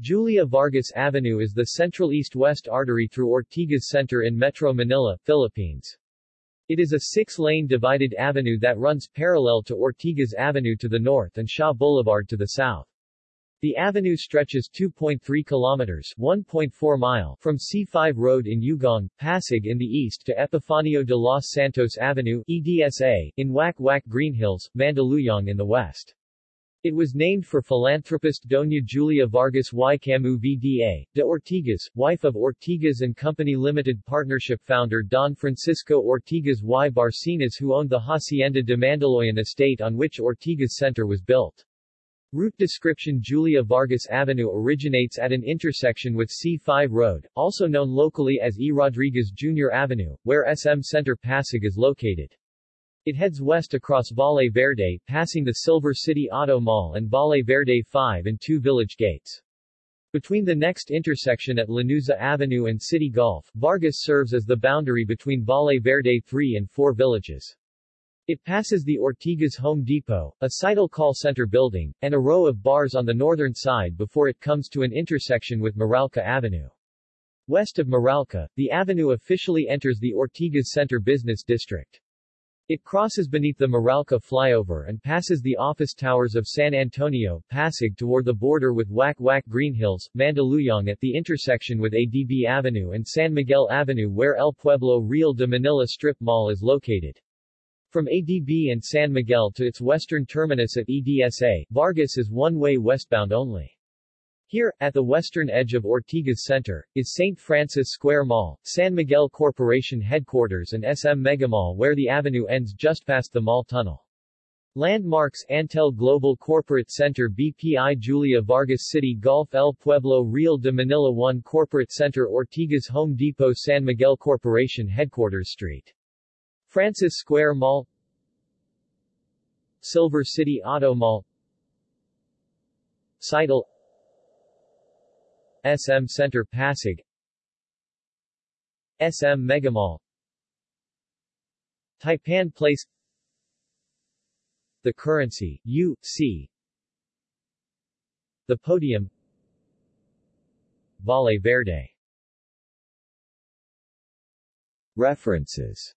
Julia Vargas Avenue is the central east-west artery through Ortigas Center in Metro Manila, Philippines. It is a six-lane divided avenue that runs parallel to Ortigas Avenue to the north and Shaw Boulevard to the south. The avenue stretches 2.3 kilometers 1.4 mile from C5 Road in Ugong, Pasig in the east to Epifanio de los Santos Avenue EDSA, in Wack Wack Green Hills, Mandaluyong in the west. It was named for philanthropist Doña Julia Vargas y Camu VDA, de Ortigas, wife of Ortigas and Company Limited Partnership founder Don Francisco Ortigas y Barcenas who owned the Hacienda de Mandaluyong estate on which Ortigas Center was built. Route description Julia Vargas Avenue originates at an intersection with C5 Road, also known locally as E. Rodriguez Jr. Avenue, where SM Center Pasig is located. It heads west across Valle Verde, passing the Silver City Auto Mall and Valle Verde 5 and 2 village gates. Between the next intersection at Lanuza Avenue and City Golf, Vargas serves as the boundary between Valle Verde 3 and 4 villages. It passes the Ortigas Home Depot, a Sitel call center building, and a row of bars on the northern side before it comes to an intersection with Meralco Avenue. West of Meralco, the avenue officially enters the Ortigas Center Business District. It crosses beneath the Meralco flyover and passes the office towers of San Antonio, Pasig toward the border with Wack Wack Green Hills, Mandaluyong at the intersection with ADB Avenue and San Miguel Avenue where El Pueblo Real de Manila Strip Mall is located. From ADB and San Miguel to its western terminus at EDSA, Vargas is one-way westbound only. Here, at the western edge of Ortigas Center, is St. Francis Square Mall, San Miguel Corporation headquarters and SM Megamall where the avenue ends just past the mall tunnel. Landmarks Antel Global Corporate Center BPI Julia Vargas City Golf El Pueblo Real de Manila 1 Corporate Center Ortigas Home Depot San Miguel Corporation Headquarters Street Francis Square Mall Silver City Auto Mall Sitel SM Center Pasig. SM Megamall. Taipan Place. The Currency, U.C. The Podium. Valle Verde. References